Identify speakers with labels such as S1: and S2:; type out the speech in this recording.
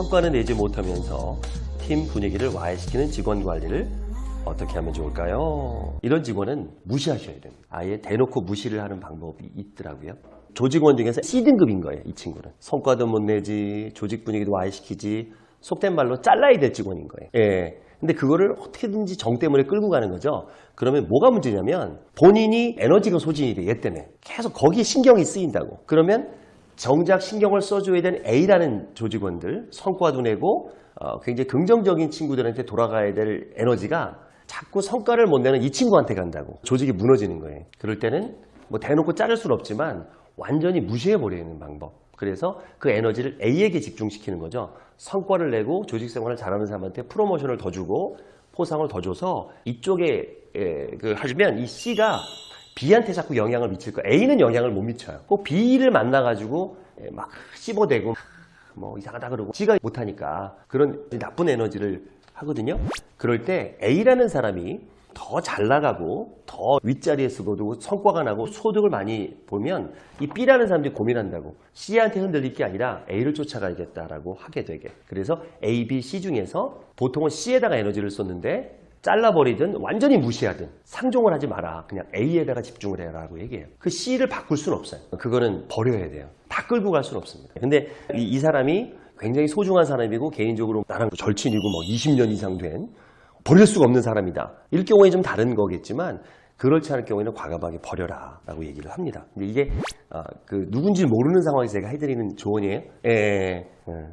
S1: 성과는 내지 못하면서 팀 분위기를 와해시키는 직원 관리를 어떻게 하면 좋을까요? 이런 직원은 무시하셔야 됩니다. 아예 대놓고 무시를 하는 방법이 있더라고요. 조직원 중에서 C등급인 거예요, 이 친구는. 성과도 못 내지, 조직 분위기도 와해시키지, 속된 말로 잘라야 될 직원인 거예요. 예. 근데 그거를 어떻게든지 정 때문에 끌고 가는 거죠. 그러면 뭐가 문제냐면 본인이 에너지가 소진이 돼, 얘 때문에. 계속 거기에 신경이 쓰인다고. 그러면 정작 신경을 써줘야 되는 A라는 조직원들, 성과도 내고 어, 굉장히 긍정적인 친구들한테 돌아가야 될 에너지가 자꾸 성과를 못 내는 이 친구한테 간다고. 조직이 무너지는 거예요. 그럴 때는 뭐 대놓고 자를 수는 없지만 완전히 무시해버리는 방법. 그래서 그 에너지를 A에게 집중시키는 거죠. 성과를 내고 조직 생활을 잘하는 사람한테 프로모션을 더 주고 포상을 더 줘서 이쪽에 에, 그 하시면 이 C가 B한테 자꾸 영향을 미칠 거예요. A는 영향을 못 미쳐요. 꼭 B를 만나가지고 에, 막 씹어대고 뭐 이상하다 그러고 G가 못하니까 그런 나쁜 에너지를 하거든요. 그럴 때 A라는 사람이 더 잘 나가고 더 윗자리에 쓰고도 성과가 나고 소득을 많이 보면 이 B라는 사람들이 고민한다고 C한테 흔들릴 게 아니라 A를 쫓아가야겠다라고 하게 되게 그래서 A, B, C 중에서 보통은 C에다가 에너지를 쏟는데 잘라버리든 완전히 무시하든 상종을 하지 마라 그냥 A에다가 집중을 해라라고 얘기해요 그 C를 바꿀 수는 없어요 그거는 버려야 돼요 다 끌고 갈 수는 없습니다 근데 이, 이 사람이 굉장히 소중한 사람이고 개인적으로 나랑 절친이고 뭐 20년 이상 된 버릴 수가 없는 사람이다. 일 경우에 좀 다른 거겠지만 그렇지 않을 경우에는 과감하게 버려라 라고 얘기를 합니다. 근데 이게 아, 그 누군지 모르는 상황에서 제가 해드리는 조언이에요. 예, 예.